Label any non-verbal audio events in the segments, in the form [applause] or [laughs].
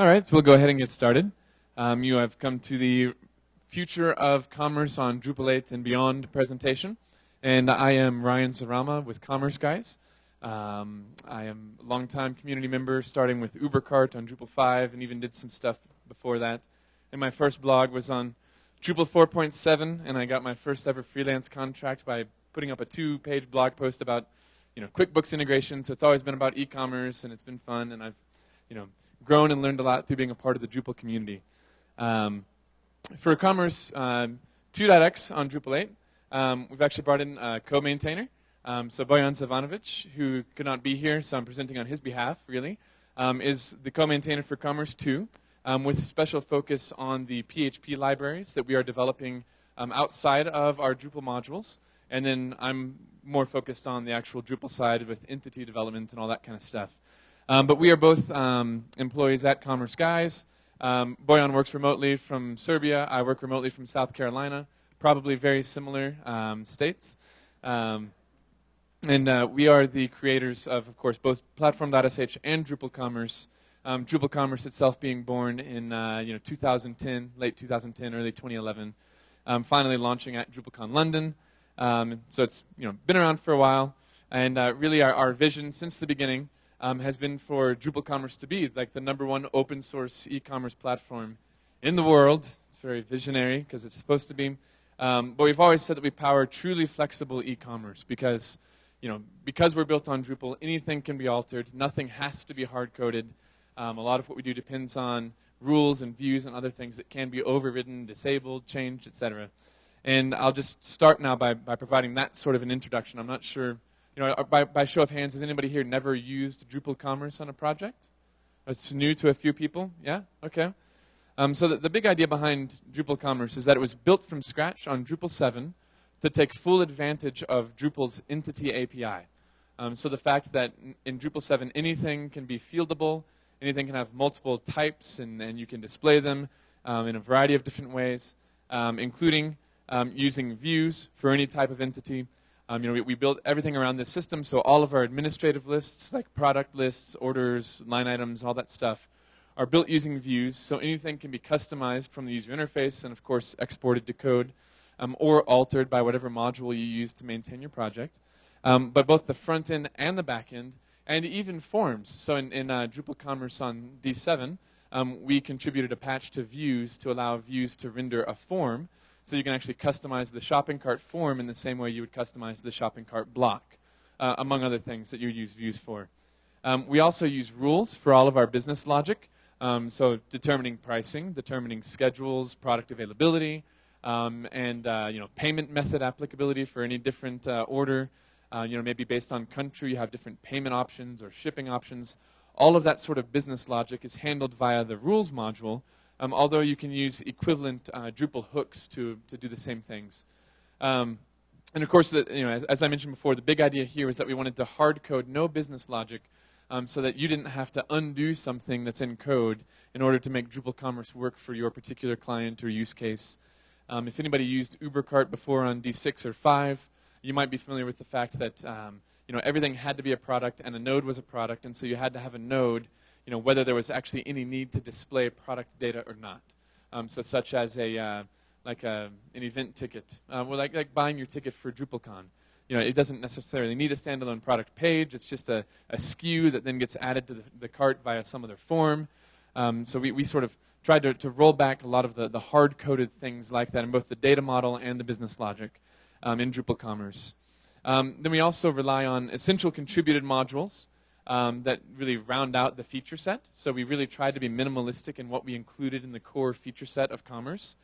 All right, so we'll go ahead and get started. Um, you have come to the Future of Commerce on Drupal 8 and Beyond presentation. And I am Ryan Szrama with Commerce Guys. Um, I am a longtime community member, starting with UberCart on Drupal 5, and even did some stuff before that. And my first blog was on Drupal 4.7, and I got my first ever freelance contract by putting up a two-page blog post about, you know, QuickBooks integration. So it's always been about e-commerce, and it's been fun, and I've, you know, grown and learned a lot through being a part of the Drupal community. Um, for Commerce um, 2.x on Drupal 8, um, we've actually brought in a co-maintainer. Um, so Bojan Zivanovic, who could not be here, so I'm presenting on his behalf, really, um, is the co-maintainer for Commerce 2, um, with special focus on the PHP libraries that we are developing outside of our Drupal modules. And then I'm more focused on the actual Drupal side with entity development and all that kind of stuff. Um, but we are both um, employees at Commerce Guys. Um, Bojan works remotely from Serbia. I work remotely from South Carolina. Probably very similar um, states. Um, and uh, we are the creators of, of course, both Platform.sh and Drupal Commerce. Um, Drupal Commerce itself being born in uh, you know 2010, late 2010, early 2011. finally launching at DrupalCon London. so it's you know been around for a while. And uh, really our, our vision since the beginning um, has been for Drupal Commerce to be like the number one open source e-commerce platform in the world. It's very visionary because it's supposed to be. Um, but we've always said that we power truly flexible e-commerce because, you know, because we're built on Drupal, anything can be altered. Nothing has to be hard-coded. Um, a lot of what we do depends on rules and views and other things that can be overridden, disabled, changed, etc. And I'll just start now by, by providing that sort of an introduction. I'm not sure you know, by, by show of hands, has anybody here never used Drupal Commerce on a project? It's new to a few people? Yeah? Okay. Um, so the, the big idea behind Drupal Commerce is that it was built from scratch on Drupal 7 to take full advantage of Drupal's entity API. Um, so the fact that in Drupal 7 anything can be fieldable, anything can have multiple types, and, and you can display them um, in a variety of different ways, um, including um, using views for any type of entity, um, you know, we, we built everything around this system, so all of our administrative lists, like product lists, orders, line items, all that stuff, are built using views, so anything can be customized from the user interface and, of course, exported to code um, or altered by whatever module you use to maintain your project. Um, but both the front end and the back end, and even forms. So in, in uh, Drupal Commerce on D7, um, we contributed a patch to views to allow views to render a form so you can actually customize the shopping cart form in the same way you would customize the shopping cart block, uh, among other things that you use views for. Um, we also use rules for all of our business logic. Um, so determining pricing, determining schedules, product availability, um, and uh, you know payment method applicability for any different uh, order. Uh, you know maybe based on country, you have different payment options or shipping options. All of that sort of business logic is handled via the rules module, um, although you can use equivalent uh, Drupal hooks to, to do the same things. Um, and of course, the, you know, as, as, I mentioned before, the big idea here is that we wanted to hard code no business logic um, so that you didn't have to undo something that's in code in order to make Drupal Commerce work for your particular client or use case. Um, if anybody used UberCart before on D6 or 5, you might be familiar with the fact that um, you know, everything had to be a product and a node was a product, and so you had to have a node you know, whether there was actually any need to display product data or not. Um, so such as a, uh, like a, an event ticket, uh, well, like, like buying your ticket for DrupalCon. You know, it doesn't necessarily need a standalone product page. It's just a, a SKU that then gets added to the, the cart via some other form. Um, so we, we sort of tried to, to roll back a lot of the, the hard-coded things like that in both the data model and the business logic um, in Drupal Commerce. Um, then we also rely on essential contributed modules um, that really round out the feature set. So we really tried to be minimalistic in what we included in the core feature set of Commerce.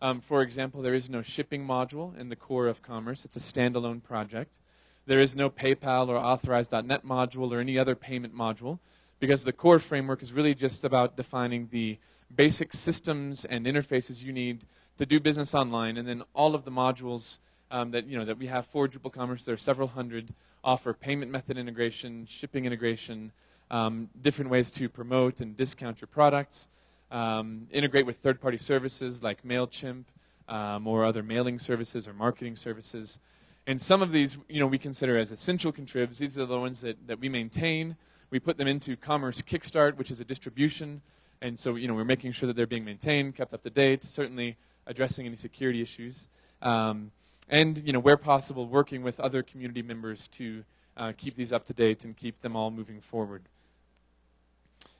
Um, for example, there is no shipping module in the core of Commerce. It's a standalone project. There is no PayPal or Authorize.net module or any other payment module because the core framework is really just about defining the basic systems and interfaces you need to do business online, and then all of the modules um, that you know that we have for Drupal Commerce. There are several hundred offer payment method integration, shipping integration, um, different ways to promote and discount your products, um, integrate with third-party services like MailChimp um, or other mailing services or marketing services. And some of these, you know, we consider as essential contribs. These are the ones that, that we maintain. We put them into Commerce Kickstart, which is a distribution. And so, you know, we're making sure that they're being maintained, kept up to date, certainly addressing any security issues. Um, and, you know, where possible, working with other community members to uh, keep these up to date and keep them all moving forward.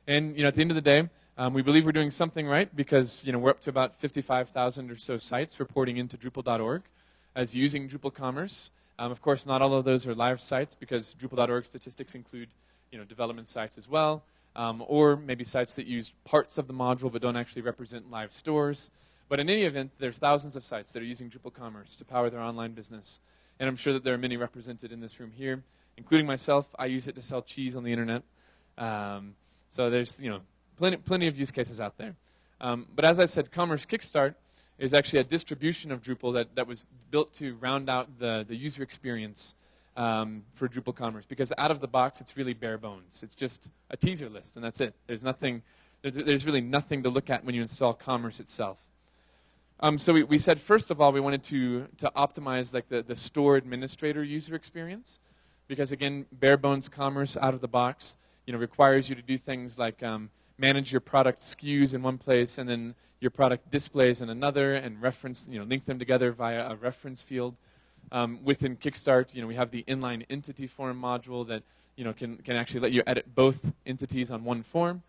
And, you know, at the end of the day, um, we believe we're doing something right because, you know, we're up to about 55,000 or so sites reporting into Drupal.org as using Drupal Commerce. Um, of course, not all of those are live sites because Drupal.org statistics include, you know, development sites as well, um, or maybe sites that use parts of the module but don't actually represent live stores. But in any event, there's thousands of sites that are using Drupal Commerce to power their online business. And I'm sure that there are many represented in this room here, including myself. I use it to sell cheese on the internet. Um, so there's, you know, plenty, plenty of use cases out there. Um, but as I said, Commerce Kickstart is actually a distribution of Drupal that, that was built to round out the, the user experience um, for Drupal Commerce. Because out of the box, it's really bare bones. It's just a teaser list, and that's it. There's nothing, there's really nothing to look at when you install Commerce itself. Um, so we, we, said, first of all, we wanted to, to optimize like the, the store administrator user experience. Because again, bare bones commerce out of the box, you know, requires you to do things like um, manage your product SKUs in one place and then your product displays in another and reference, you know, link them together via a reference field. Um, within Kickstart, you know, we have the inline entity form module that, you know, can, can actually let you edit both entities on one form.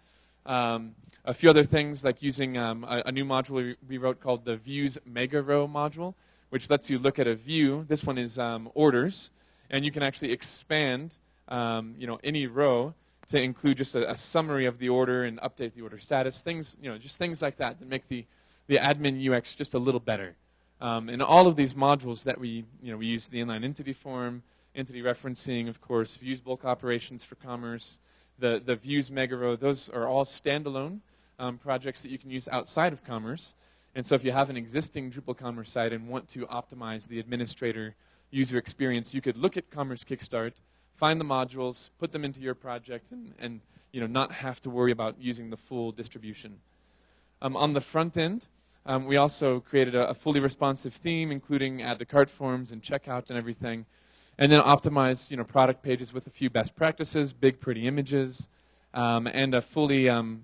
Um, a few other things like using um, a, a, new module we, wrote called the Views Mega Row module, which lets you look at a view. This one is um, orders, and you can actually expand, um, you know, any row to include just a, a, summary of the order and update the order status, things, you know, just things like that that make the, the admin UX just a little better. Um, and all of these modules that we, you know, we use the inline entity form, entity referencing, of course, views bulk operations for commerce, the, the views mega row, those are all standalone um, projects that you can use outside of commerce. And so if you have an existing Drupal commerce site and want to optimize the administrator user experience, you could look at Commerce Kickstart, find the modules, put them into your project, and, and you know, not have to worry about using the full distribution. Um, on the front end, um, we also created a, a, fully responsive theme, including add to cart forms and checkout and everything, and then optimize you know, product pages with a few best practices, big pretty images, um, and a fully, um,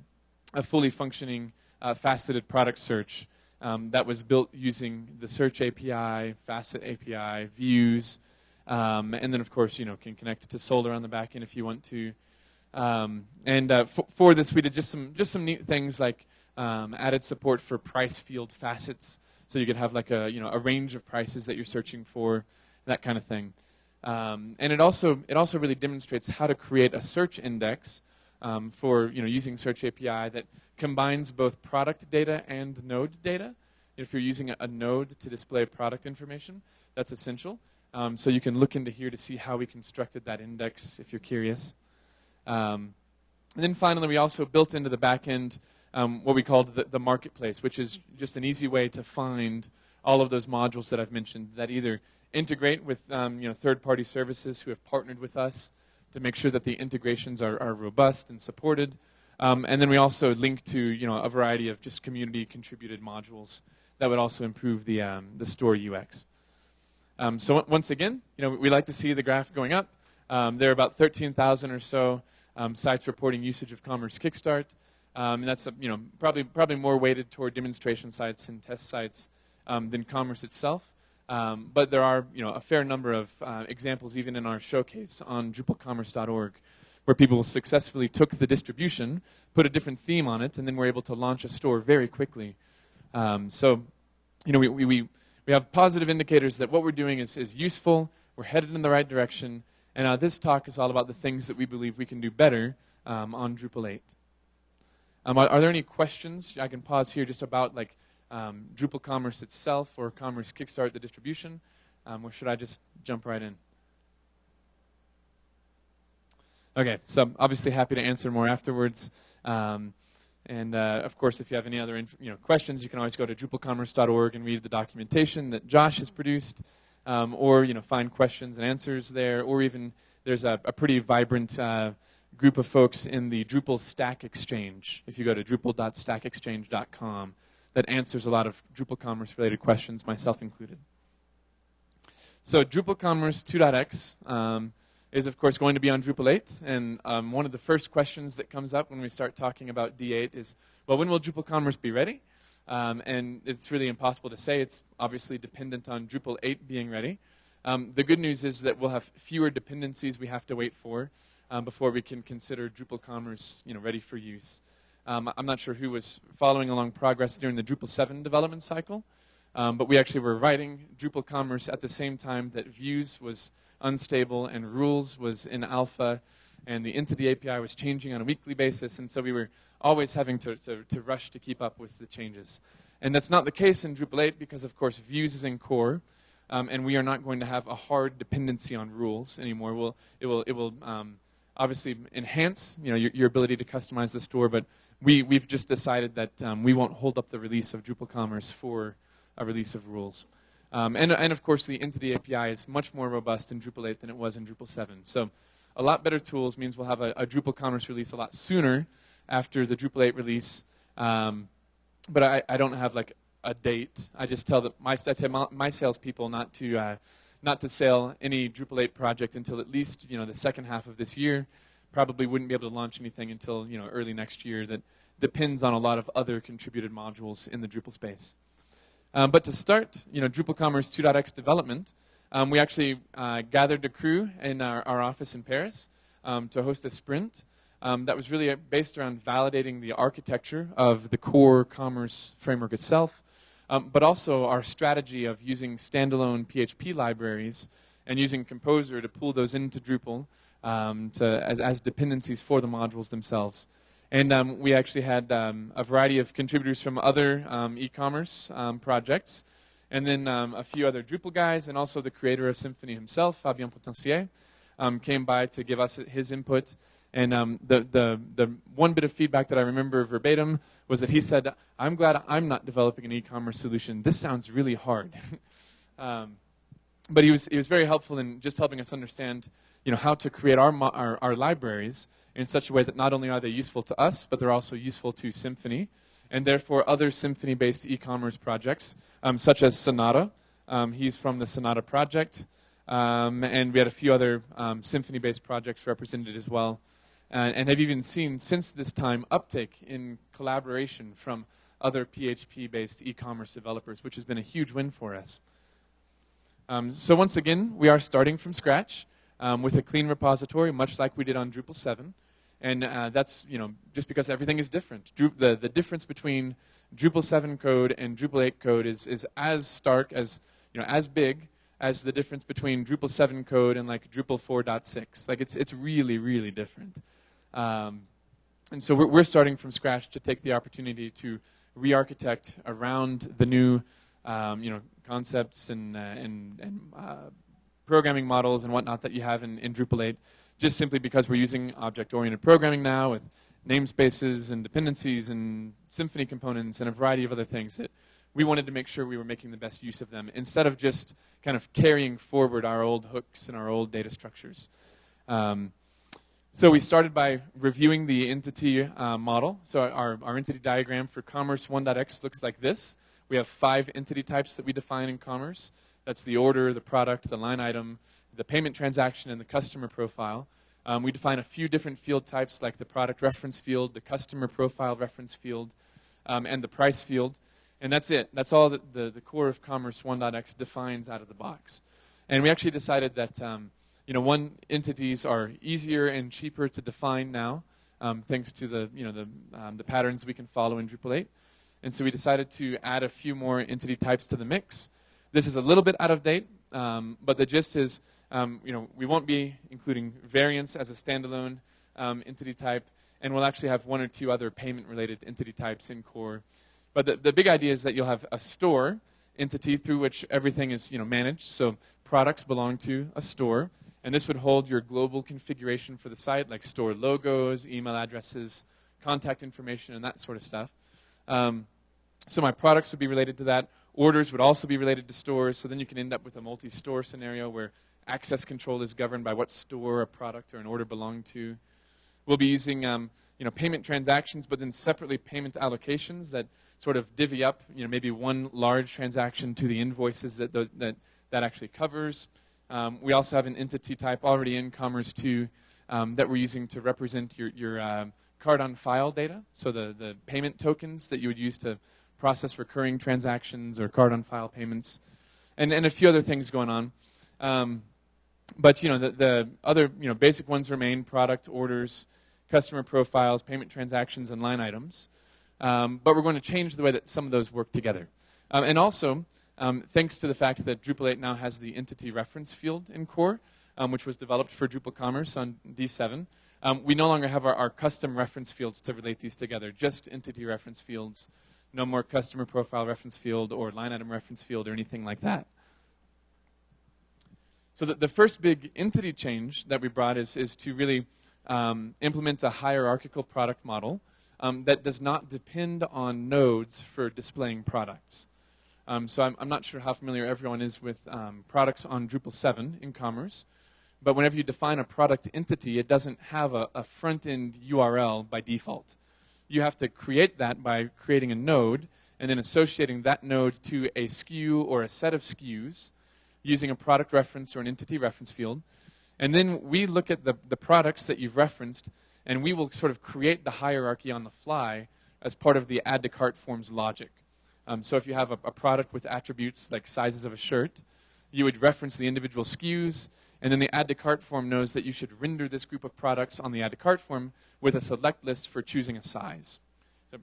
a fully functioning uh, faceted product search um, that was built using the Search API, Facet API, views, um, and then, of course, you know, can connect it to Solr on the back end if you want to. Um, and uh, for this, we did just some just some neat things like um, added support for price field facets, so you could have like a you know a range of prices that you're searching for, that kind of thing. Um, and it also it also really demonstrates how to create a search index um, for you know using Search API that combines both product data and node data. If you're using a, a node to display product information, that's essential. Um, so you can look into here to see how we constructed that index if you're curious. Um, and then finally, we also built into the back end um, what we called the, the, marketplace, which is just an easy way to find all of those modules that I've mentioned that either integrate with um, you know, third-party services who have partnered with us to make sure that the integrations are, are robust and supported. Um, and then we also link to you know, a variety of just community-contributed modules that would also improve the, um, the store UX. Um, so once again, you know, we like to see the graph going up. Um, there are about 13,000 or so um, sites reporting usage of Commerce Kickstart. And that's you know probably probably more weighted toward demonstration sites and test sites than Commerce itself. Um, but there are you know a fair number of uh, examples even in our showcase on DrupalCommerce.org where people successfully took the distribution, put a different theme on it, and then were able to launch a store very quickly. so you know we, we we have positive indicators that what we're doing is, is useful, we're headed in the right direction, and uh, this talk is all about the things that we believe we can do better um, on Drupal 8. Um, are, are, there any questions? I can pause here just about like um, Drupal Commerce itself or Commerce Kickstart, the distribution, um, or should I just jump right in? Okay, so I'm obviously happy to answer more afterwards. Um, and uh, of course, if you have any other you know, questions, you can always go to drupalcommerce.org and read the documentation that Josh has produced, um, or you know, find questions and answers there, or even there's a, a pretty vibrant uh, group of folks in the Drupal Stack Exchange. If you go to drupal.stackexchange.com, that answers a lot of Drupal Commerce related questions, myself included. So Drupal Commerce 2.x, um, is, of course, going to be on Drupal 8. And um, one of the first questions that comes up when we start talking about D8 is, well, when will Drupal Commerce be ready? Um, and it's really impossible to say. It's obviously dependent on Drupal 8 being ready. Um, the good news is that we'll have fewer dependencies we have to wait for um, before we can consider Drupal Commerce you know, ready for use. Um, I'm not sure who was following along progress during the Drupal 7 development cycle, um, but we actually were writing Drupal Commerce at the same time that Views was unstable and Rules was in alpha and the Entity API was changing on a weekly basis, and so we were always having to, to, to rush to keep up with the changes. And that's not the case in Drupal 8 because, of course, Views is in core, um, and we are not going to have a hard dependency on rules anymore. We'll, it will, it will um, obviously enhance you know, your, your, ability to customize the store, but we, we've just decided that um, we won't hold up the release of Drupal Commerce for a release of rules. Um, and, and of course, the Entity API is much more robust in Drupal 8 than it was in Drupal 7. So a lot better tools means we'll have a, a Drupal Commerce release a lot sooner after the Drupal 8 release. Um, but I, I, don't have like a date. I just tell my, I tell my, my salespeople not to uh, not to sell any Drupal 8 project until at least you know the second half of this year. Probably wouldn't be able to launch anything until you know early next year. That depends on a lot of other contributed modules in the Drupal space. Um, but to start, you know, Drupal Commerce 2.x development, um, we actually uh, gathered a crew in our, our office in Paris um, to host a sprint um, that was really based around validating the architecture of the core commerce framework itself, um, but also our strategy of using standalone PHP libraries and using Composer to pull those into Drupal um, to, as, as dependencies for the modules themselves. And um, we actually had um, a variety of contributors from other um, e-commerce um, projects, and then um, a few other Drupal guys, and also the creator of Symfony himself, Fabien Potencier, um, came by to give us his input. And the, the, the one bit of feedback that I remember verbatim was that he said, I'm glad I'm not developing an e-commerce solution. This sounds really hard. [laughs] but he was, he was very helpful in just helping us understand you know, how to create our, our, our, libraries in such a way that not only are they useful to us, but they're also useful to Symfony, and therefore other Symfony-based e-commerce projects, um, such as Sonata. Um, he's from the Sonata project, um, and we had a few other um, Symfony-based projects represented as well, and, and have even seen since this time uptake in collaboration from other PHP-based e-commerce developers, which has been a huge win for us. Um, so once again, we are starting from scratch um, with a clean repository, much like we did on Drupal 7. And uh, that's, you know, just because everything is different. Dru the, the difference between Drupal 7 code and Drupal 8 code is, is as stark, as, you know, as big as the difference between Drupal 7 code and like Drupal 4.6. Like it's, it's really, really different. Um, and so we're, we're starting from scratch to take the opportunity to re-architect around the new, um, you know, concepts and, uh, and, and uh, programming models and whatnot that you have in, in Drupal 8, just simply because we're using object-oriented programming now with namespaces and dependencies and Symfony components and a variety of other things that we wanted to make sure we were making the best use of them instead of just kind of carrying forward our old hooks and our old data structures. Um, so we started by reviewing the entity uh, model. So our, our entity diagram for Commerce 1.x looks like this. We have five entity types that we define in Commerce. That's the order, the product, the line item, the payment transaction, and the customer profile. Um, we define a few different field types like the product reference field, the customer profile reference field, um, and the price field. And that's it. That's all that the, the core of Commerce 1.x defines out of the box. And we actually decided that um, you know, one entities are easier and cheaper to define now, um, thanks to the, you know, the, um, the patterns we can follow in Drupal 8. And so we decided to add a few more entity types to the mix. This is a little bit out of date, um, but the gist is, um, you know, we won't be including variants as a standalone um, entity type, and we'll actually have one or two other payment-related entity types in core. But the, the big idea is that you'll have a store entity through which everything is, you know, managed. So products belong to a store, and this would hold your global configuration for the site, like store logos, email addresses, contact information, and that sort of stuff. Um, so my products would be related to that. Orders would also be related to stores, so then you can end up with a multi-store scenario where access control is governed by what store a product or an order belonged to. We'll be using um, you know, payment transactions, but then separately payment allocations that sort of divvy up you know, maybe one large transaction to the invoices that, those, that that actually covers. Um, we also have an entity type already in Commerce 2 um, that we're using to represent your, your um, card on file data, so the, the payment tokens that you would use to process recurring transactions or card on file payments, and, and a few other things going on. Um, but you know the, the other you know basic ones remain: product orders, customer profiles, payment transactions, and line items. Um, but we're going to change the way that some of those work together. Um, and also, um, thanks to the fact that Drupal 8 now has the entity reference field in core, um, which was developed for Drupal Commerce on D7, um, we no longer have our, our, custom reference fields to relate these together, just entity reference fields, no more customer profile reference field or line item reference field or anything like that. So the, the first big entity change that we brought is, is to really um, implement a hierarchical product model um, that does not depend on nodes for displaying products. Um, so I'm, I'm, not sure how familiar everyone is with um, products on Drupal 7 in Commerce, but whenever you define a product entity, it doesn't have a, a front-end URL by default. You have to create that by creating a node and then associating that node to a SKU or a set of SKUs using a product reference or an entity reference field. And then we look at the, the products that you've referenced, and we will sort of create the hierarchy on the fly as part of the add to cart forms logic. Um, so if you have a, a, product with attributes like sizes of a shirt, you would reference the individual SKUs, and then the add to cart form knows that you should render this group of products on the add to cart form with a select list for choosing a size. So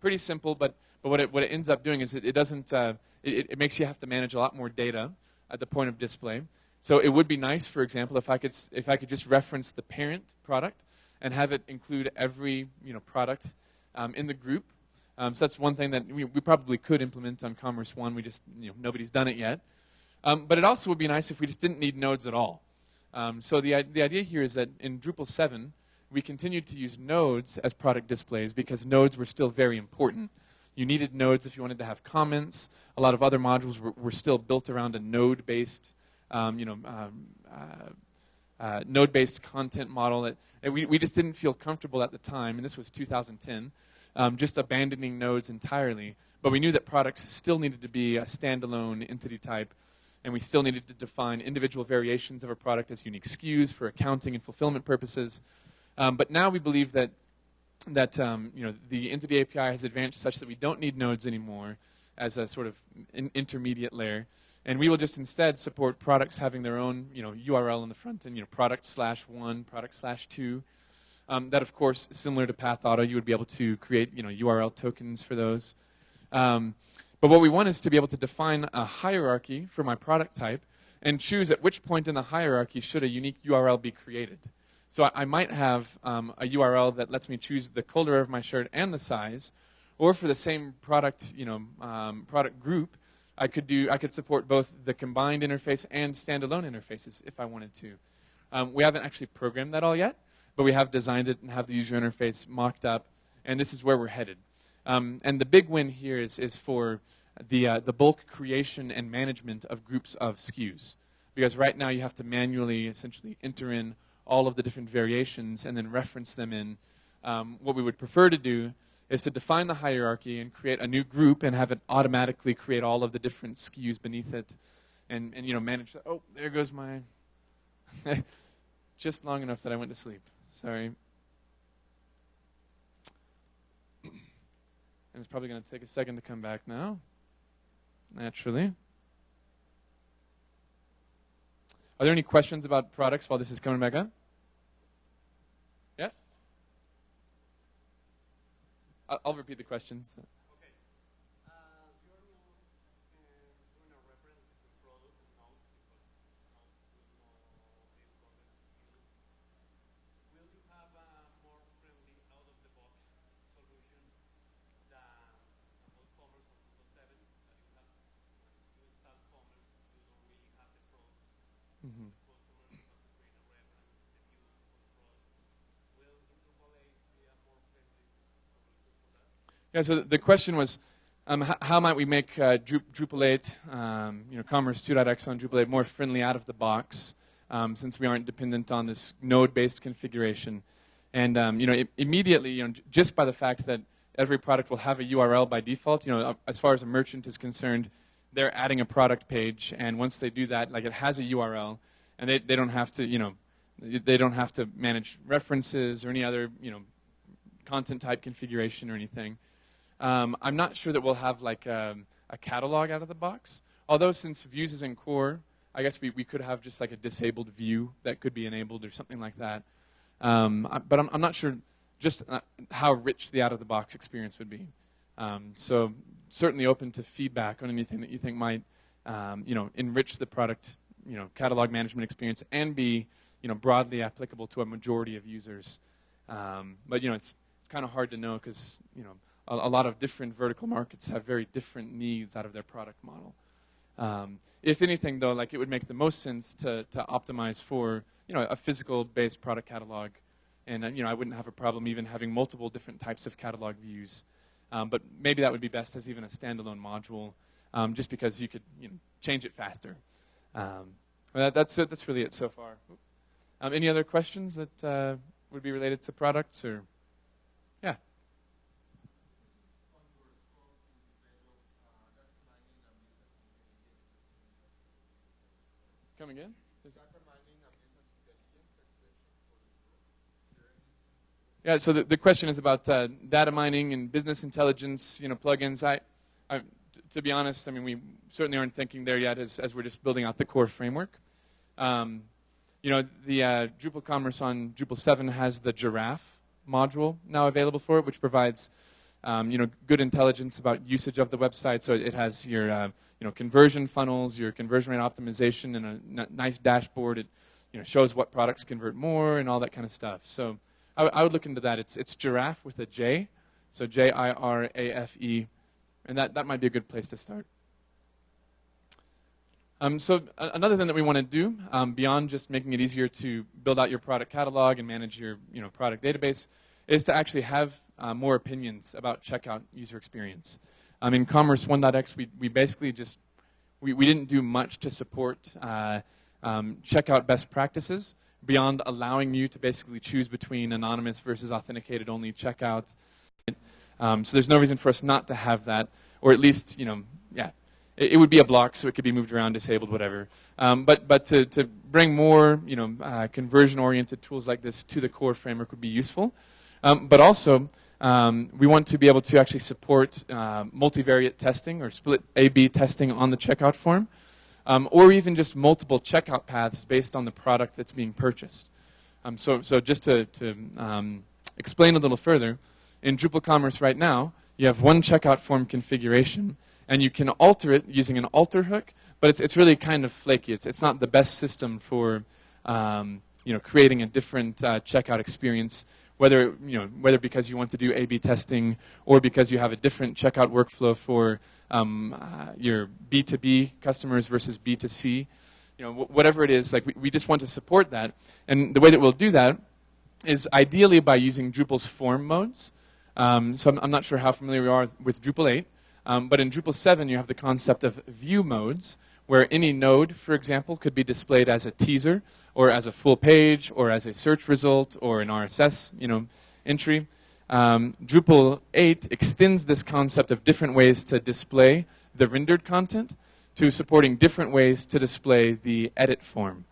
pretty simple, but, but what, it, what it ends up doing is it, it doesn't, uh, it, it makes you have to manage a lot more data at the point of display. So it would be nice, for example, if I could if I could just reference the parent product and have it include every you know product um, in the group. Um, so that's one thing that we, we, probably could implement on Commerce One. We just you know nobody's done it yet. Um, but it also would be nice if we just didn't need nodes at all. Um, so the the idea here is that in Drupal 7 we continued to use nodes as product displays because nodes were still very important. You needed nodes if you wanted to have comments. A lot of other modules were, were still built around a node-based, um, you know, um, uh, uh, node-based content model that, that, we, we just didn't feel comfortable at the time, and this was 2010, um, just abandoning nodes entirely. But we knew that products still needed to be a standalone entity type, and we still needed to define individual variations of a product as unique SKUs for accounting and fulfillment purposes. Um, but now we believe that that um, you know the entity API has advanced such that we don't need nodes anymore as a sort of in intermediate layer, and we will just instead support products having their own you know URL in the front end, you know product slash one, product slash two. Um, that of course, similar to Path Auto, you would be able to create you know URL tokens for those. Um, but what we want is to be able to define a hierarchy for my product type and choose at which point in the hierarchy should a unique URL be created. So I, might have um, a URL that lets me choose the color of my shirt and the size, or for the same product, you know, um, product group, I could do I could support both the combined interface and standalone interfaces if I wanted to. Um, we haven't actually programmed that all yet, but we have designed it and have the user interface mocked up, and this is where we're headed. Um, and the big win here is is for the uh, the bulk creation and management of groups of SKUs, because right now you have to manually essentially enter in all of the different variations and then reference them in. Um, what we would prefer to do is to define the hierarchy and create a new group and have it automatically create all of the different SKUs beneath it and, and you know, manage. The, oh, there goes my. [laughs] just long enough that I went to sleep. Sorry. It's probably going to take a second to come back now, naturally. Are there any questions about products while this is coming back up? I'll, I'll repeat the questions. Yeah, so the question was, um, how, how, might we make uh, Drupal 8, um, you know, Commerce 2.x on Drupal 8 more friendly out of the box, um, since we aren't dependent on this node-based configuration? And um, you know, immediately, you know, just by the fact that every product will have a URL by default, you know, uh, as far as a merchant is concerned, they're adding a product page, and once they do that, like it has a URL, and they, they don't have to, you know, they don't have to manage references or any other, you know, content type configuration or anything. Um, I'm not sure that we'll have like a, um, a, catalog out of the box. Although since views is in core, I guess we, we could have just like a disabled view that could be enabled or something like that. Um, but I'm, I'm, not sure just uh, how rich the out-of-the-box experience would be. Um, so certainly open to feedback on anything that you think might, um, you know, enrich the product, you know, catalog management experience and be, you know, broadly applicable to a majority of users. But you know, it's it's kind of hard to know because you know a, a, lot of different vertical markets have very different needs out of their product model. Um, if anything, though, like it would make the most sense to to optimize for you know a physical-based product catalog, and uh, you know I wouldn't have a problem even having multiple different types of catalog views. Um, but maybe that would be best as even a standalone module, um, just because you could you know, change it faster. Um, that, that's it. That's really it so far. Um, any other questions that uh, would be related to products or? Yeah. Come again? Yeah, so the, the question is about uh, data mining and business intelligence, you know, plugins. I, I, to be honest, I mean, we certainly aren't thinking there yet as, as we're just building out the core framework. Um, you know, the uh, Drupal Commerce on Drupal 7 has the Jirafe module now available for it, which provides, um, you know, good intelligence about usage of the website. So it has your, uh, you know, conversion funnels, your conversion rate optimization, and a n- nice dashboard. It, you know, shows what products convert more and all that kind of stuff. So I, I would look into that. It's, it's giraffe with a J, so J I R A F E, and that, that might be a good place to start. Um, so another thing that we want to do, um, beyond just making it easier to build out your product catalog and manage your you know, product database, is to actually have uh, more opinions about checkout user experience. Um, in Commerce 1.x, we, we basically just we, we didn't do much to support uh, um, checkout best practices beyond allowing you to basically choose between anonymous versus authenticated only checkouts. Um, so there's no reason for us not to have that, or at least, you know, yeah, it, it would be a block, so it could be moved around, disabled, whatever. Um, but but to, to bring more, you know, uh, conversion-oriented tools like this to the core framework would be useful. Um, but also, um, we want to be able to actually support uh, multivariate testing or split A-B testing on the checkout form um, or even just multiple checkout paths based on the product that's being purchased. Um, so, so just to, to um, explain a little further, in Drupal Commerce right now, you have one checkout form configuration, and you can alter it using an alter hook, but it's, it's really kind of flaky. It's, it's not the best system for um, you know, creating a different uh, checkout experience whether you know whether because you want to do A/B testing or because you have a different checkout workflow for um, uh, your B2B customers versus B2C, you know, whatever it is, like we, we just want to support that. And the way that we'll do that is ideally by using Drupal's form modes. Um, so I'm, I'm, not sure how familiar we are with Drupal 8, um, but in Drupal 7 you have the concept of view modes, where any node, for example, could be displayed as a teaser, or as a full page, or as a search result, or an RSS, you know, entry um, Drupal 8 extends this concept of different ways to display the rendered content to supporting different ways to display the edit form.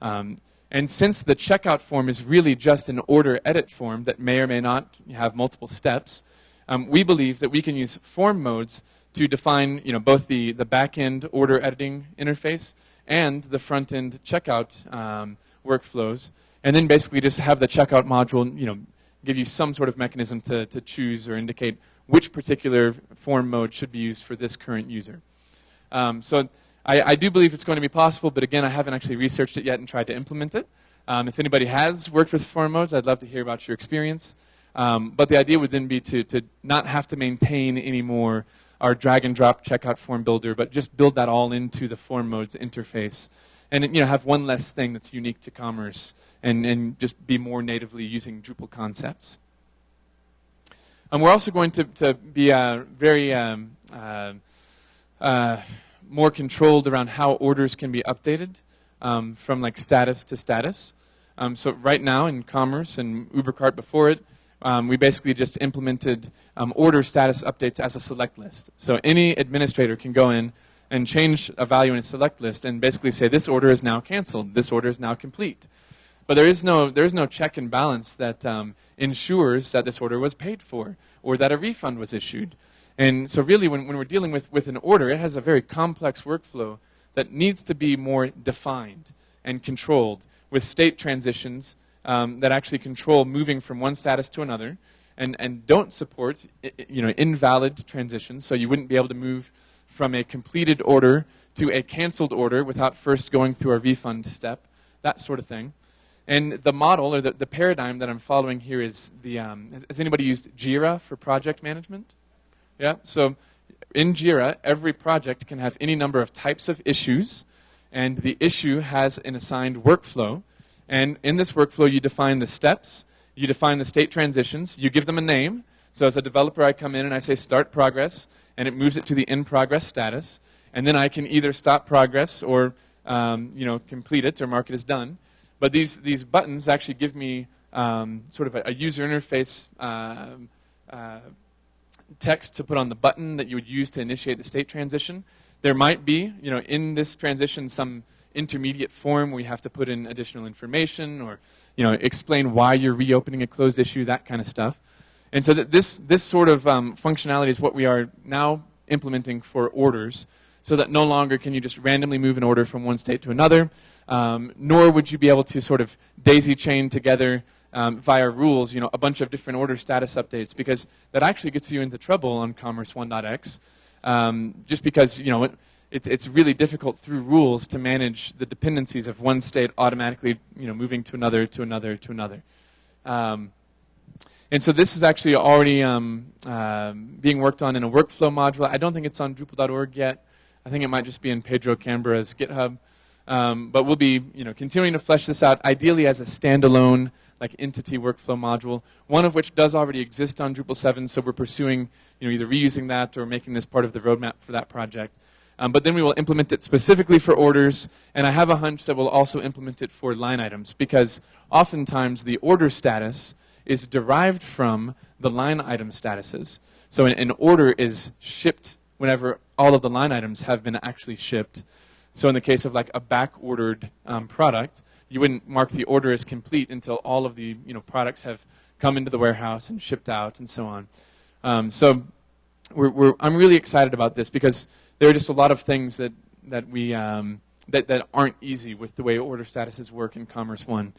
Um, and since the checkout form is really just an order edit form that may or may not have multiple steps, um, we believe that we can use form modes to define you know, both the, the back-end order editing interface and the front-end checkout um, workflows, and then basically just have the checkout module you know, give you some sort of mechanism to, to choose or indicate which particular form mode should be used for this current user. Um, so I, I, do believe it's going to be possible, but again, I haven't actually researched it yet and tried to implement it. Um, if anybody has worked with form modes, I'd love to hear about your experience. Um, but the idea would then be to, to not have to maintain anymore our drag and drop checkout form builder, but just build that all into the form modes interface and you know, have one less thing that's unique to commerce and, and just be more natively using Drupal concepts. And we're also going to, to be uh, very um, uh, uh, more controlled around how orders can be updated um, from like status to status. Um, so right now in Commerce and UberCart before it, um, we basically just implemented um, order status updates as a select list. So any administrator can go in and change a value in a select list and basically say this order is now canceled, this order is now complete. But there is no, there is no check and balance that um, ensures that this order was paid for or that a refund was issued. And so really when, when we're dealing with, with an order, it has a very complex workflow that needs to be more defined and controlled with state transitions um, that actually control moving from one status to another and, and don't support you know, invalid transitions. So you wouldn't be able to move from a completed order to a canceled order without first going through a refund step, that sort of thing. And the model or the, the paradigm that I'm following here is the, um, has, has anybody used Jira for project management? Yeah, so in Jira, every project can have any number of types of issues, and the issue has an assigned workflow. And in this workflow, you define the steps, you define the state transitions, you give them a name. So as a developer, I come in and I say start progress, and it moves it to the in progress status. And then I can either stop progress or um, you know, complete it or mark it as done. But these, these buttons actually give me um, sort of a, a user interface uh, uh, text to put on the button that you would use to initiate the state transition. There might be, you know, in this transition some intermediate form where you have to put in additional information or, you know, explain why you're reopening a closed issue, that kind of stuff. And so that this, this sort of um, functionality is what we are now implementing for orders. So that no longer can you just randomly move an order from one state to another, um, nor would you be able to sort of daisy chain together um, via rules, you know, a bunch of different order status updates. Because that actually gets you into trouble on Commerce 1.x um, just because, you know, it, it's, it's really difficult through rules to manage the dependencies of one state automatically, you know, moving to another, to another, to another. Um, and so this is actually already um, uh, being worked on in a workflow module. I don't think it's on Drupal.org yet. I think it might just be in Pedro Cambra's GitHub. Um, but we'll be you know, continuing to flesh this out, ideally as a standalone like entity workflow module, one of which does already exist on Drupal 7, so we're pursuing you know, either reusing that or making this part of the roadmap for that project. Um, but then we will implement it specifically for orders, and I have a hunch that we'll also implement it for line items, because oftentimes the order status is derived from the line item statuses. So an, an order is shipped whenever all of the line items have been actually shipped. So in the case of like a back-ordered um, product, you wouldn't mark the order as complete until all of the you know products have come into the warehouse and shipped out and so on. Um, so we're, we're, I'm really excited about this because there are just a lot of things that that we um, that that aren't easy with the way order statuses work in Commerce One.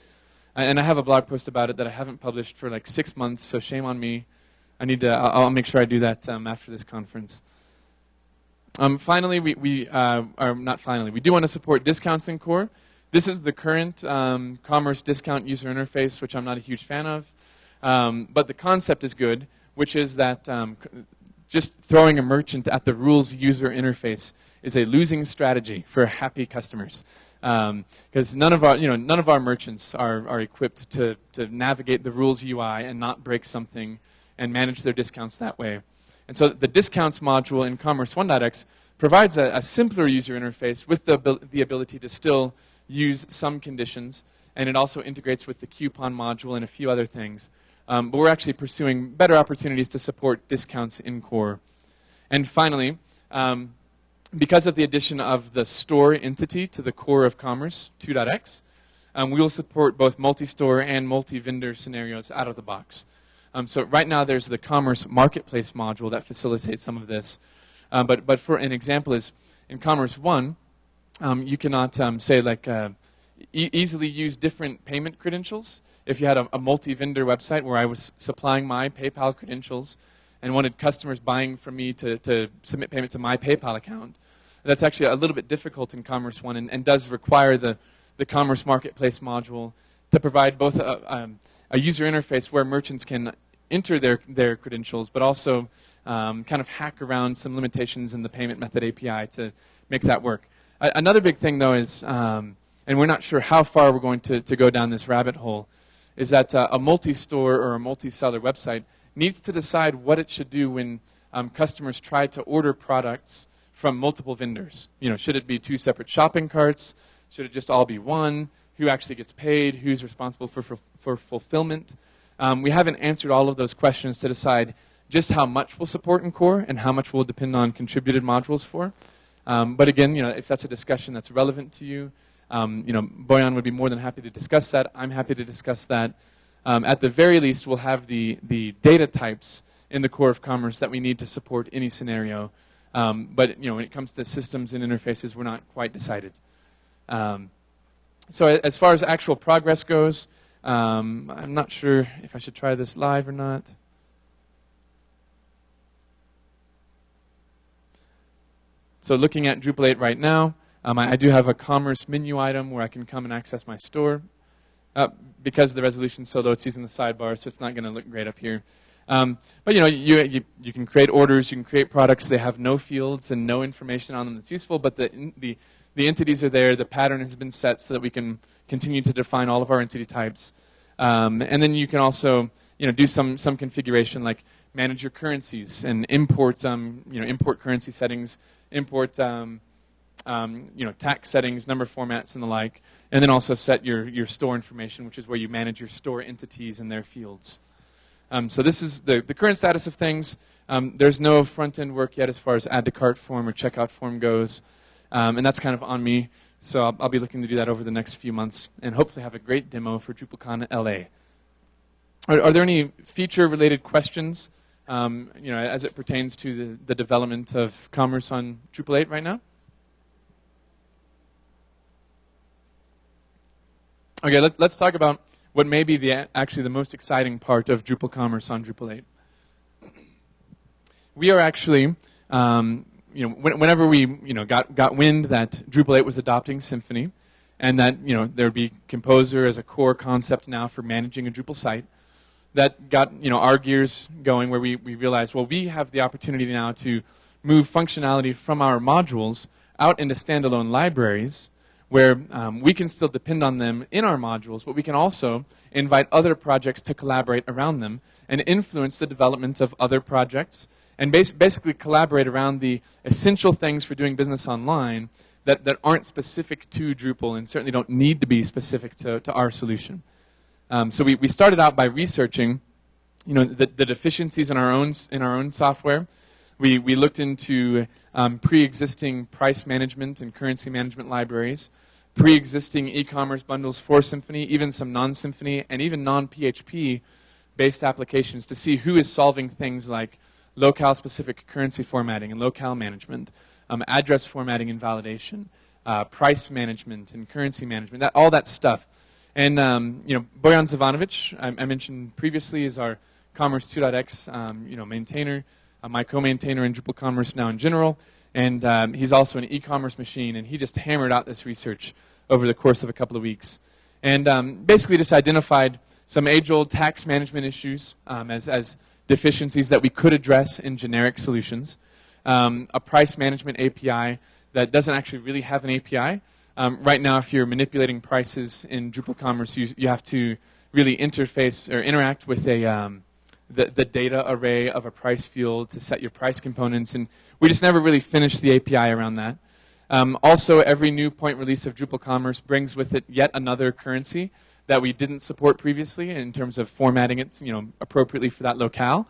And I have a blog post about it that I haven't published for like six months, so shame on me. I need to. I'll, make sure I do that um, after this conference. Um, finally, we, we uh, are not finally. We do want to support discounts in core. This is the current um, commerce discount user interface, which I'm not a huge fan of. Um, but the concept is good, which is that um, just throwing a merchant at the rules user interface is a losing strategy for happy customers. Because um, none of our, you know, none of our merchants are, are equipped to, to navigate the rules UI and not break something and manage their discounts that way. And so the discounts module in Commerce 1.x provides a, a, simpler user interface with the, the ability to still use some conditions, and it also integrates with the coupon module and a few other things. Um, but we're actually pursuing better opportunities to support discounts in core. And finally, um, because of the addition of the store entity to the core of Commerce 2.x, um, we will support both multi-store and multi-vendor scenarios out of the box. Um, so right now there's the Commerce Marketplace module that facilitates some of this. Um, but, but for an example is in Commerce 1, um, you cannot um, say like uh, e easily use different payment credentials. If you had a, a multi-vendor website where I was supplying my PayPal credentials and wanted customers buying from me to, to submit payment to my PayPal account, that's actually a little bit difficult in Commerce One and, and does require the, the Commerce Marketplace module to provide both a, um, a user interface where merchants can enter their, their credentials, but also um, kind of hack around some limitations in the payment method API to make that work. Another big thing, though, is, um, and we're not sure how far we're going to, to go down this rabbit hole, is that uh, a multi-store or a multi-seller website needs to decide what it should do when um, customers try to order products from multiple vendors. You know, should it be two separate shopping carts? Should it just all be one? Who actually gets paid? Who's responsible for, for, for fulfillment? Um, we haven't answered all of those questions to decide just how much we'll support in core and how much will depend on contributed modules for. Um, but again, you know, if that's a discussion that's relevant to you, um, you know, Bojan would be more than happy to discuss that. I'm happy to discuss that. Um, at the very least, we'll have the, the data types in the core of commerce that we need to support any scenario. Um, but you know, when it comes to systems and interfaces, we're not quite decided. Um, so as far as actual progress goes, um, I'm not sure if I should try this live or not. So looking at Drupal 8 right now, um, I, I, do have a commerce menu item where I can come and access my store. Uh, because the resolution's so low, it's using the sidebar, so it's not going to look great up here. Um, but you know, you, you, you, can create orders, you can create products. They have no fields and no information on them that's useful, but the, the, the entities are there. The pattern has been set so that we can continue to define all of our entity types. Um, and then you can also you know, do some, some configuration like manage your currencies and import, um, you know, import currency settings, import um, um, you know, tax settings, number formats, and the like. And then also set your, your store information, which is where you manage your store entities and their fields. Um, so this is the, the current status of things. Um, there's no front-end work yet as far as add to cart form or checkout form goes. Um, and that's kind of on me. So I'll, I'll, be looking to do that over the next few months and hopefully have a great demo for DrupalCon LA. Are, are there any feature-related questions um, you know, as it pertains to the, the development of commerce on Drupal 8 right now? Okay, let, us talk about what may be the, actually the most exciting part of Drupal Commerce on Drupal 8. We are actually, um, you know, whenever we, you know, got, got wind that Drupal 8 was adopting Symfony, and that, you know, there would be Composer as a core concept now for managing a Drupal site, that got, you know, our gears going where we, we realized, well, we have the opportunity now to move functionality from our modules out into standalone libraries where um, we can still depend on them in our modules, but we can also invite other projects to collaborate around them and influence the development of other projects and bas basically collaborate around the essential things for doing business online that, that aren't specific to Drupal and certainly don't need to be specific to, to our solution. Um, so we, we started out by researching you know, the, the deficiencies in our own, in our own software. We, we looked into um, pre-existing price management and currency management libraries, pre-existing e-commerce bundles for Symfony, even some non-Symfony, and even non-PHP based applications to see who is solving things like locale-specific currency formatting and locale management, um, address formatting and validation, uh, price management and currency management, that, all that stuff. And um, you know, Bojan Zivanovic, I, I, mentioned previously, is our Commerce 2.x um, you know, maintainer uh, my co-maintainer in Drupal Commerce now in general, and um, he's also an e-commerce machine, and he just hammered out this research over the course of a couple of weeks. And um, basically just identified some age-old tax management issues um, as, as deficiencies that we could address in generic solutions, um, a price management API that doesn't actually really have an API. Um, right now, if you're manipulating prices in Drupal Commerce, you, you have to really interface or interact with a, um, the, the data array of a price field to set your price components, and we just never really finished the API around that. Um, also, every new point release of Drupal Commerce brings with it yet another currency that we didn't support previously in terms of formatting it you know, appropriately for that locale.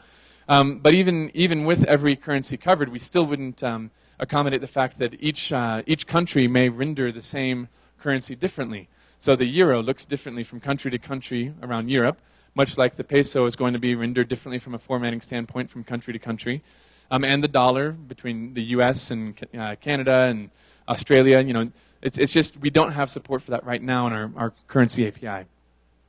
Um, but even, even with every currency covered, we still wouldn't um, accommodate the fact that each, uh, each country may render the same currency differently. So the euro looks differently from country to country around Europe much like the peso is going to be rendered differently from a formatting standpoint from country to country. Um, and the dollar between the U.S. and uh, Canada and Australia, you know, it's, it's just we don't have support for that right now in our, our currency API.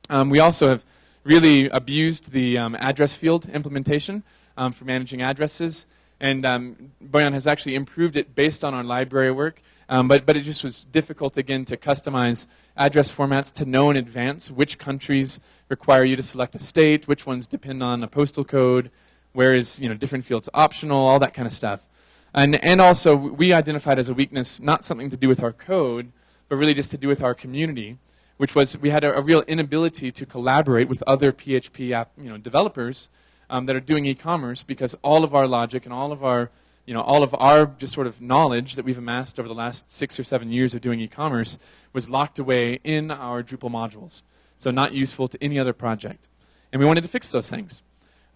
Um, we also have really abused the um, address field implementation um, for managing addresses. And um, Bojan has actually improved it based on our library work. Um, but, but it just was difficult, again, to customize address formats to know in advance which countries require you to select a state, which ones depend on a postal code, where is you know, different fields optional, all that kind of stuff. And, and also, we identified as a weakness not something to do with our code, but really just to do with our community, which was we had a, a real inability to collaborate with other PHP app, you know, developers um, that are doing e-commerce because all of our logic and all of our you know, all of our just sort of knowledge that we've amassed over the last six or seven years of doing e-commerce was locked away in our Drupal modules. So not useful to any other project. And we wanted to fix those things.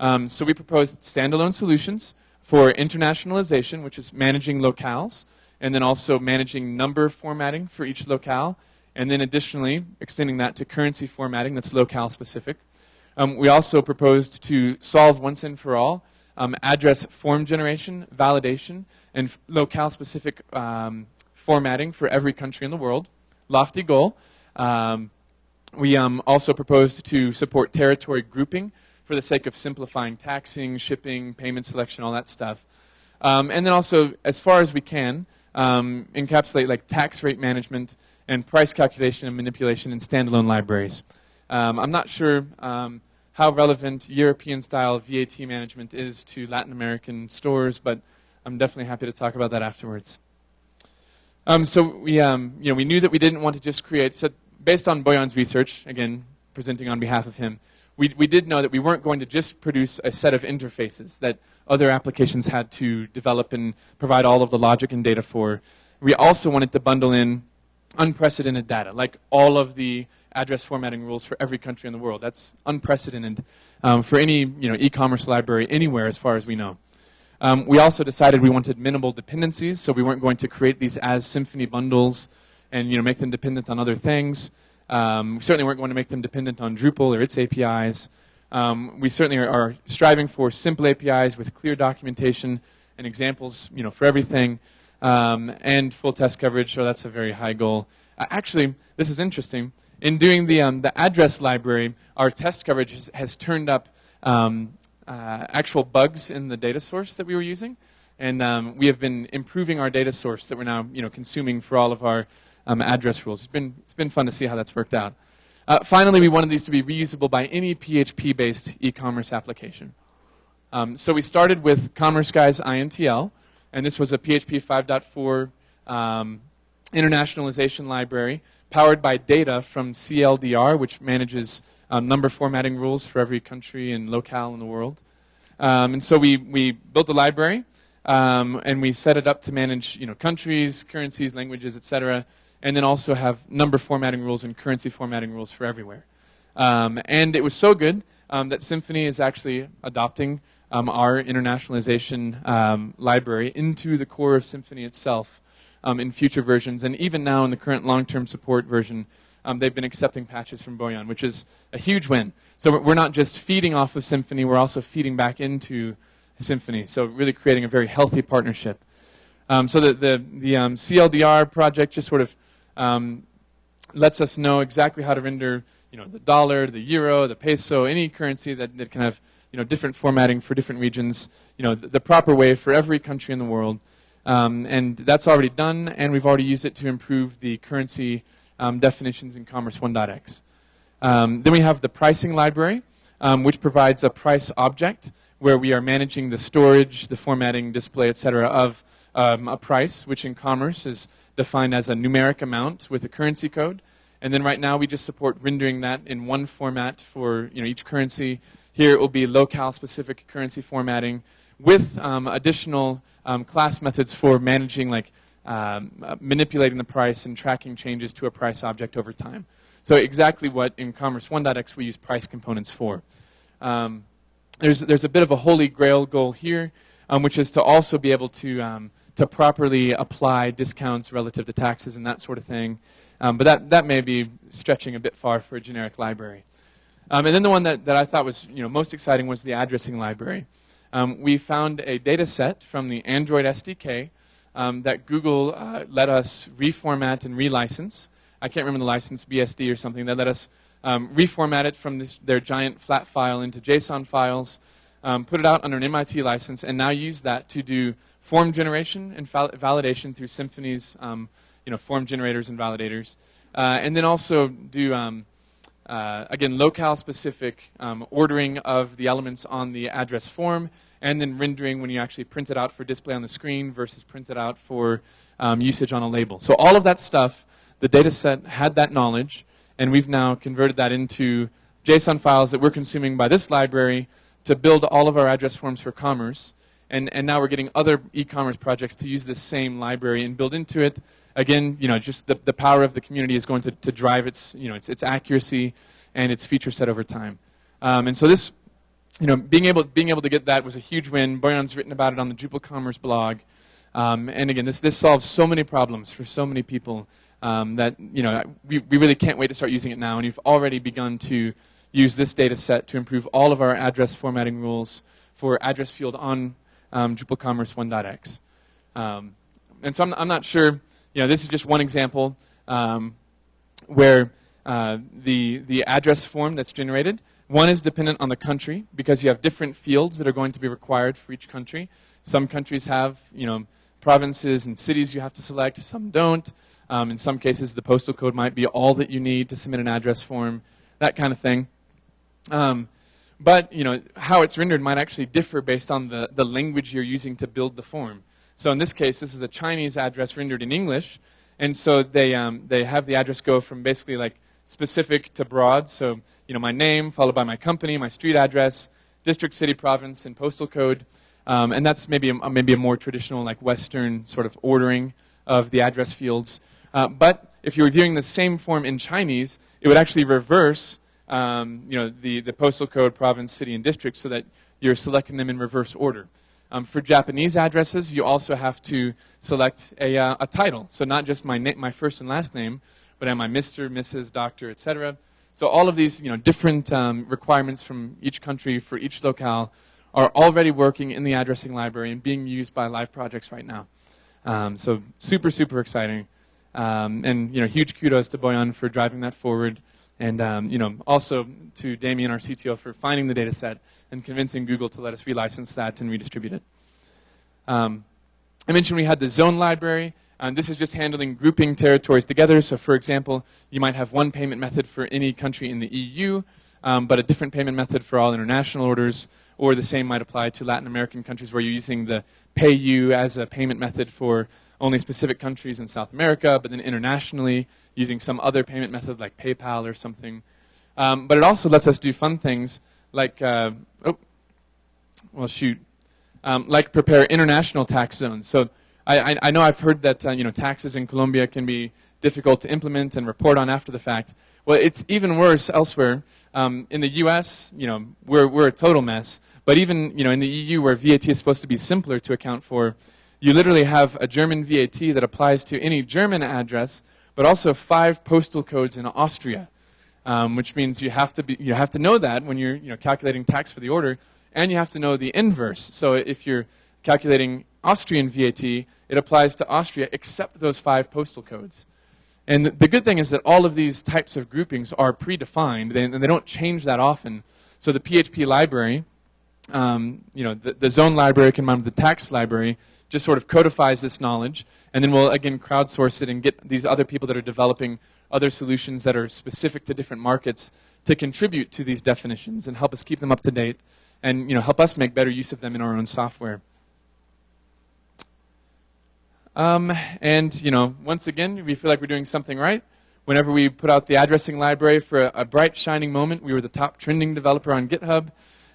Um, so we proposed standalone solutions for internationalization, which is managing locales, and then also managing number formatting for each locale, and then additionally extending that to currency formatting that's locale specific. Um, we also proposed to solve once and for all um, address form generation, validation, and locale specific um, formatting for every country in the world. Lofty goal. Um, we um, also proposed to support territory grouping for the sake of simplifying taxing, shipping, payment selection, all that stuff. Um, and then also, as far as we can, encapsulate like tax rate management and price calculation and manipulation in standalone libraries. I'm not sure how relevant European-style VAT management is to Latin American stores, but I'm definitely happy to talk about that afterwards. Um, so we, um, you know, we knew that we didn't want to just create. So based on Bojan's research, again presenting on behalf of him, we, we did know that we weren't going to just produce a set of interfaces that other applications had to develop and provide all of the logic and data for. We also wanted to bundle in unprecedented data, like all of the address formatting rules for every country in the world. That's unprecedented um, for any you know, e-commerce library anywhere as far as we know. Um, we also decided we wanted minimal dependencies, so we weren't going to create these as Symfony bundles and you know, make them dependent on other things. Um, we certainly weren't going to make them dependent on Drupal or its APIs. Um, we certainly are, are, striving for simple APIs with clear documentation and examples you know, for everything, um, and full test coverage, so that's a very high goal. Uh, actually, this is interesting. In doing the, um, the address library, our test coverage has, has turned up um, uh, actual bugs in the data source that we were using. And um, we have been improving our data source that we're now you know, consuming for all of our um, address rules. It's been, it's been fun to see how that's worked out. Uh, finally, we wanted these to be reusable by any PHP-based e-commerce application. Um, so we started with Commerce Guys INTL, and this was a PHP 5.4 um, internationalization library powered by data from CLDR, which manages um, number formatting rules for every country and locale in the world. Um, and so we, we built a library, um, and we set it up to manage you know, countries, currencies, languages, et cetera, and then also have number formatting rules and currency formatting rules for everywhere. Um, and it was so good um, that Symfony is actually adopting our internationalization library into the core of Symfony itself um, in future versions. And even now in the current long-term support version, um, they've been accepting patches from Bojan, which is a huge win. So we're not just feeding off of Symfony, we're also feeding back into Symfony. So really creating a very healthy partnership. so the, the, the CLDR project just sort of um, lets us know exactly how to render you know, the dollar, the euro, the peso, any currency that, that can have you know, different formatting for different regions, you know, the, the proper way for every country in the world. Um, and that's already done, and we've already used it to improve the currency um, definitions in Commerce 1.x. Um, then we have the pricing library, um, which provides a price object where we are managing the storage, the formatting, display, etc., of um, a price, which in Commerce is defined as a numeric amount with a currency code. And then right now we just support rendering that in one format for you know, each currency. Here it will be locale-specific currency formatting with um, additional um, class methods for managing like um, manipulating the price and tracking changes to a price object over time. So exactly what in Commerce 1.x we use price components for. Um, there's, there's a bit of a holy grail goal here, um, which is to also be able to um, to properly apply discounts relative to taxes and that sort of thing. But that, that may be stretching a bit far for a generic library. And then the one that, that I thought was you know, most exciting was the addressing library. Um, we found a data set from the Android SDK um, that Google uh, let us reformat and relicense. I can't remember the license, BSD or something. They let us um, reformat it from this, their giant flat file into JSON files, um, put it out under an MIT license, and now use that to do form generation and validation through Symfony's um, you know, form generators and validators. Uh, and then also do, um, uh, again, locale-specific um, ordering of the elements on the address form, and then rendering when you actually print it out for display on the screen versus print it out for um, usage on a label. So all of that stuff, the data set had that knowledge, and we've now converted that into JSON files that we're consuming by this library to build all of our address forms for commerce. And, and now we're getting other e-commerce projects to use this same library and build into it. Again, you know, just the, the power of the community is going to, to drive its, you know, its, its accuracy and its feature set over time. Um, and so this, you know, being able, being able to get that was a huge win. Bojan's written about it on the Drupal Commerce blog. Um, and again, this, this solves so many problems for so many people um, that you know we, we really can't wait to start using it now. And you've already begun to use this data set to improve all of our address formatting rules for address field on um, Drupal Commerce 1.x. Um, and so I'm, I'm, not sure, you know, this is just one example um, where uh, the, the address form that's generated, one is dependent on the country because you have different fields that are going to be required for each country. Some countries have, you know, provinces and cities you have to select, some don't. Um, in some cases, the postal code might be all that you need to submit an address form, that kind of thing. Um, but you know how it's rendered might actually differ based on the, the language you're using to build the form. So in this case, this is a Chinese address rendered in English, and so they um, they have the address go from basically like specific to broad. So you know my name followed by my company, my street address, district, city, province, and postal code, um, and that's maybe a, maybe a more traditional like Western sort of ordering of the address fields. Uh, but if you were viewing the same form in Chinese, it would actually reverse um, you know, the, the postal code, province, city, and district so that you're selecting them in reverse order. Um, for Japanese addresses, you also have to select a, uh, a title. So not just my, my first and last name, but am I Mr., Mrs., Doctor, etc. So all of these you know, different um, requirements from each country for each locale are already working in the addressing library and being used by live projects right now. Um, so super, super exciting. Um, and you know, huge kudos to Bojan for driving that forward. And um, you know, also to Damien, our CTO, for finding the data set and convincing Google to let us relicense that and redistribute it. Um, I mentioned we had the zone library. and this is just handling grouping territories together. So for example, you might have one payment method for any country in the EU, um, but a different payment method for all international orders, or the same might apply to Latin American countries where you're using the PayU as a payment method for only specific countries in South America, but then internationally using some other payment method like PayPal or something. Um, but it also lets us do fun things like, uh, oh, well, shoot, um, like prepare international tax zones. So I, I, I know I've heard that uh, you know taxes in Colombia can be difficult to implement and report on after the fact. Well, it's even worse elsewhere. Um, in the U.S., you know, we're we're a total mess. But even you know in the EU, where VAT is supposed to be simpler to account for, you literally have a German VAT that applies to any German address but also five postal codes in Austria, um, which means you have to be, you have to know that when you're you know calculating tax for the order, and you have to know the inverse. So if you're calculating Austrian VAT, it applies to Austria except those five postal codes. And the good thing is that all of these types of groupings are predefined, and they don't change that often. So the PHP library, um, you know, the, the zone library combined with the tax library just sort of codifies this knowledge, and then we'll again crowdsource it and get these other people that are developing other solutions that are specific to different markets to contribute to these definitions and help us keep them up to date and you know help us make better use of them in our own software. Um, and you know, once again, we feel like we're doing something right. Whenever we put out the addressing library for a, a bright, shining moment, we were the top trending developer on GitHub.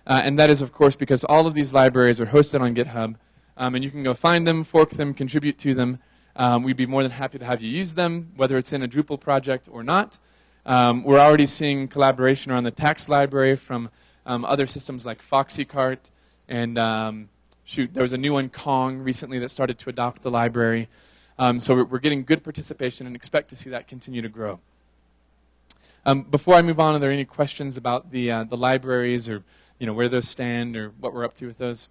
Uh, and that is, of course, because all of these libraries are hosted on GitHub um, and you can go find them, fork them, contribute to them. Um, we'd be more than happy to have you use them, whether it's in a Drupal project or not. Um, we're already seeing collaboration around the tax library from um, other systems like FoxyCart, and um, shoot, there was a new one, Kong, recently that started to adopt the library. Um, so we're, getting good participation and expect to see that continue to grow. before I move on, are there any questions about the, uh, the libraries or you know, where those stand or what we're up to with those?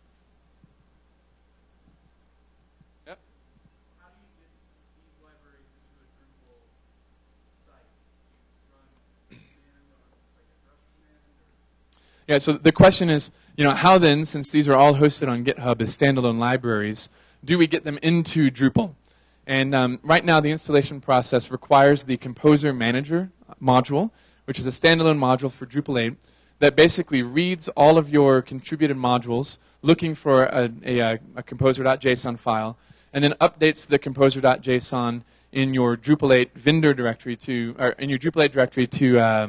Yeah, so the question is, you know, how then, since these are all hosted on GitHub as standalone libraries, do we get them into Drupal? And um, right now, the installation process requires the Composer Manager module, which is a standalone module for Drupal 8 that basically reads all of your contributed modules, looking for a, a, a composer.json file, and then updates the composer.json in your Drupal 8 vendor directory to, or in your Drupal 8 directory to. Uh,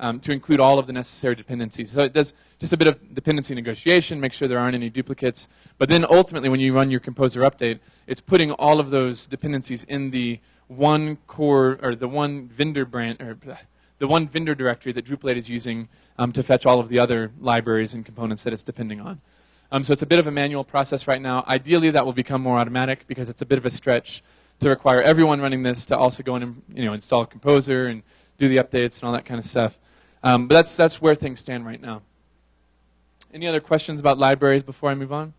um, to include all of the necessary dependencies. So it does just a bit of dependency negotiation, make sure there aren't any duplicates. But then ultimately, when you run your composer update, it's putting all of those dependencies in the one core or the one vendor brand or the one vendor directory that Drupal 8 is using um, to fetch all of the other libraries and components that it's depending on. Um, so it's a bit of a manual process right now. Ideally, that will become more automatic because it's a bit of a stretch to require everyone running this to also go in and you know install Composer and do the updates and all that kind of stuff. Um, but that's that's where things stand right now. Any other questions about libraries before I move on?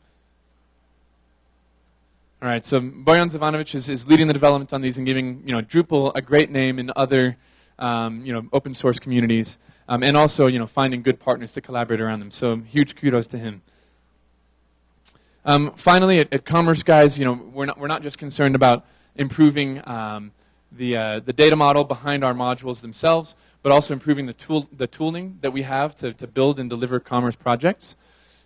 All right, so Bojan Zivanovic is, is leading the development on these and giving you know Drupal a great name in other um, you know open source communities, um, and also you know finding good partners to collaborate around them. So huge kudos to him. Um, finally, at, at, Commerce Guys, you know we're not we're not just concerned about improving um, the uh, the data model behind our modules themselves, but also improving the tool the tooling that we have to to build and deliver commerce projects.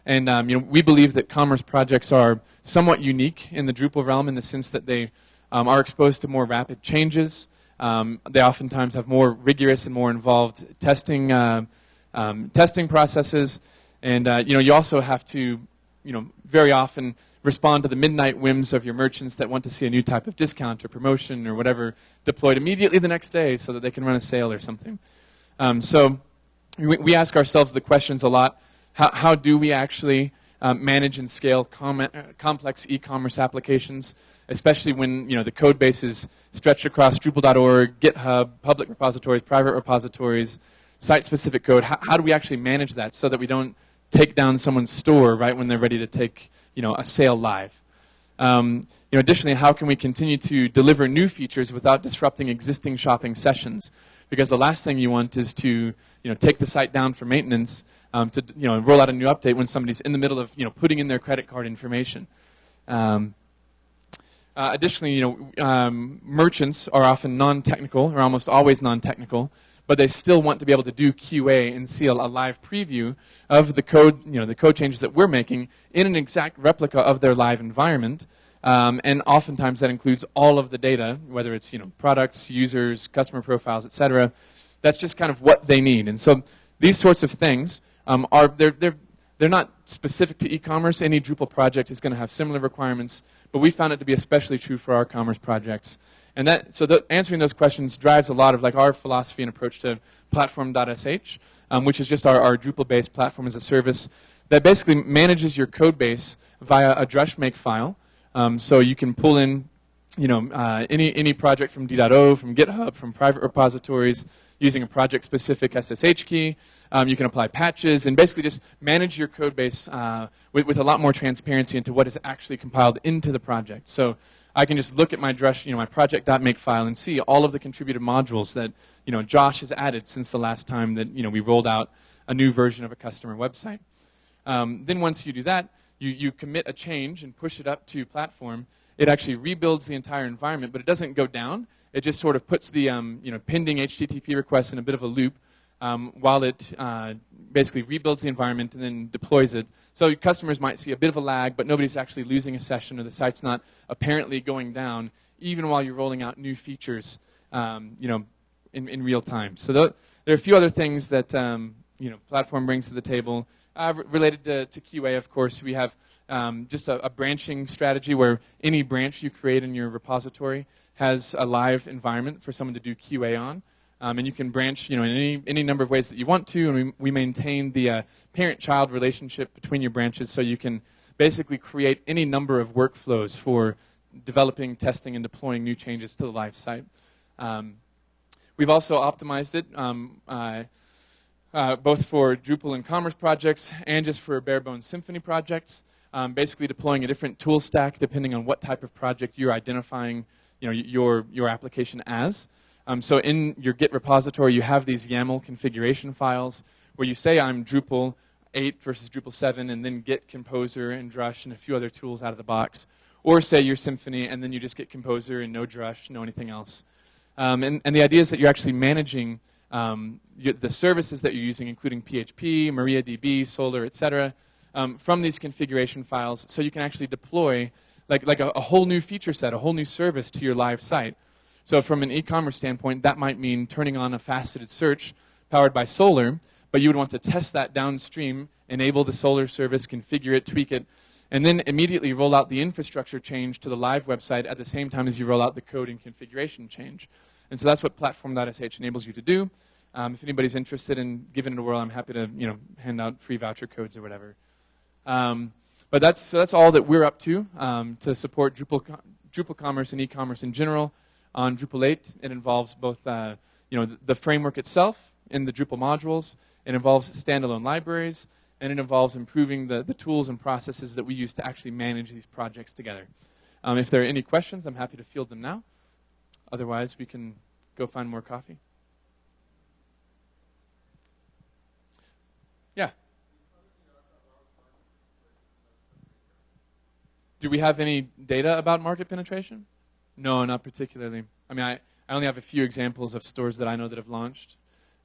And um, you know, we believe that commerce projects are somewhat unique in the Drupal realm in the sense that they um, are exposed to more rapid changes. Um, they oftentimes have more rigorous and more involved testing uh, um, testing processes, and uh, you know, you also have to, you know, very often respond to the midnight whims of your merchants that want to see a new type of discount or promotion or whatever deployed immediately the next day so that they can run a sale or something. Um, so we, we ask ourselves the questions a lot how, how do we actually um, manage and scale com uh, complex e-commerce applications, especially when you know the code base is stretched across Drupal.org, GitHub, public repositories, private repositories, site-specific code. How, how do we actually manage that so that we don't take down someone's store right when they're ready to take you know a sale live? Um, you know, additionally, how can we continue to deliver new features without disrupting existing shopping sessions? Because the last thing you want is to you know take the site down for maintenance um, to you know roll out a new update when somebody's in the middle of you know putting in their credit card information. Um, uh, additionally, you know, um, merchants are often non-technical, or almost always non-technical, but they still want to be able to do QA and see a, live preview of the code, you know, the code changes that we're making in an exact replica of their live environment. Um, and oftentimes that includes all of the data, whether it's you know products, users, customer profiles, etc. That's just kind of what they need. And so these sorts of things um, are they're, they're, they're not specific to e-commerce. Any Drupal project is going to have similar requirements, but we found it to be especially true for our commerce projects. And that, so the, answering those questions drives a lot of like our philosophy and approach to platform.sh, um, which is just our, our Drupal-based platform as a service that basically manages your code base via a drush make file. Um, so you can pull in you know, uh, any, any project from D.O, from GitHub, from private repositories, using a project-specific SSH key. Um, you can apply patches and basically just manage your code base uh, with, with, a lot more transparency into what is actually compiled into the project. So I can just look at my Drush, you know, my project.make file and see all of the contributed modules that you know Josh has added since the last time that you know we rolled out a new version of a customer website. Um, then once you do that, you, you commit a change and push it up to platform. It actually rebuilds the entire environment, but it doesn't go down it just sort of puts the um, you know, pending HTTP requests in a bit of a loop um, while it uh, basically rebuilds the environment and then deploys it. So customers might see a bit of a lag, but nobody's actually losing a session or the site's not apparently going down, even while you're rolling out new features um, you know, in, in real time. So th there are a few other things that um, you know, platform brings to the table. Uh, related to, to, QA, of course, we have um, just a, a branching strategy where any branch you create in your repository has a live environment for someone to do QA on. Um, and you can branch you know, in any, any number of ways that you want to, and we, we maintain the uh, parent-child relationship between your branches so you can basically create any number of workflows for developing, testing, and deploying new changes to the live site. Um, we've also optimized it um, uh, uh, both for Drupal and Commerce projects and just for bare bones Symfony projects, um, basically deploying a different tool stack depending on what type of project you're identifying you know, your, your application as. Um, so in your Git repository, you have these YAML configuration files where you say I'm Drupal 8 versus Drupal 7, and then Git Composer and Drush and a few other tools out of the box. Or say you're Symfony, and then you just get Composer and no Drush, no anything else. Um, and, and the idea is that you're actually managing um, the services that you're using, including PHP, MariaDB, Solr, et cetera, um, from these configuration files, so you can actually deploy like, like a, a whole new feature set, a whole new service to your live site. So from an e-commerce standpoint, that might mean turning on a faceted search powered by Solr, but you would want to test that downstream, enable the Solr service, configure it, tweak it, and then immediately roll out the infrastructure change to the live website at the same time as you roll out the code and configuration change. And so that's what platform.sh enables you to do. Um, if anybody's interested in giving it a whirl, I'm happy to you know hand out free voucher codes or whatever. Um, but that's so that's all that we're up to um, to support Drupal Drupal commerce and e-commerce in general on Drupal 8. It involves both uh, you know the, framework itself in the Drupal modules. It involves standalone libraries, and it involves improving the, the tools and processes that we use to actually manage these projects together. Um, if there are any questions, I'm happy to field them now. Otherwise, we can go find more coffee. Yeah. Do we have any data about market penetration? No, not particularly. I mean, I, I only have a few examples of stores that I know that have launched.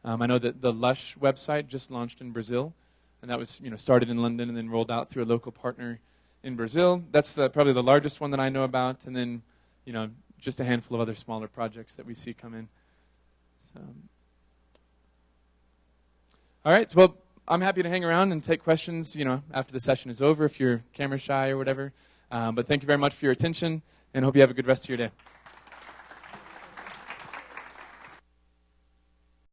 Um, I know that the Lush website just launched in Brazil, and that was you know started in London and then rolled out through a local partner in Brazil. That's the, probably the largest one that I know about, and then you know just a handful of other smaller projects that we see come in. So, all right. Well, I'm happy to hang around and take questions. You know, after the session is over, if you're camera shy or whatever. Um, but thank you very much for your attention, and hope you have a good rest of your day.